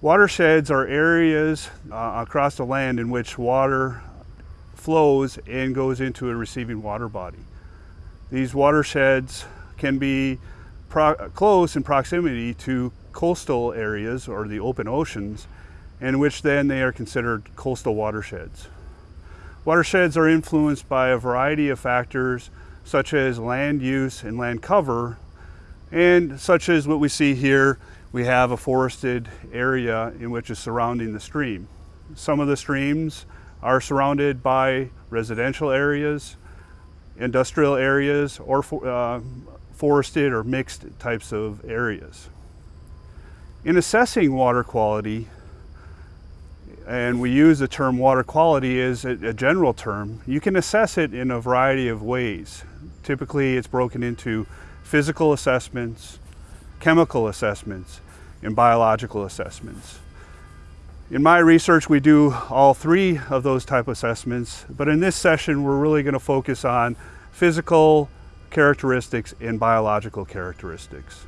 Watersheds are areas uh, across the land in which water flows and goes into a receiving water body. These watersheds can be close in proximity to coastal areas or the open oceans, in which then they are considered coastal watersheds. Watersheds are influenced by a variety of factors such as land use and land cover, and such as what we see here, we have a forested area in which is surrounding the stream. Some of the streams are surrounded by residential areas, industrial areas, or uh, forested or mixed types of areas. In assessing water quality, and we use the term water quality as a, general term, you can assess it in a variety of ways. Typically it's broken into physical assessments, chemical assessments, and biological assessments. In my research, we do all three of those type assessments, but in this session, we're really gonna focus on physical characteristics and biological characteristics.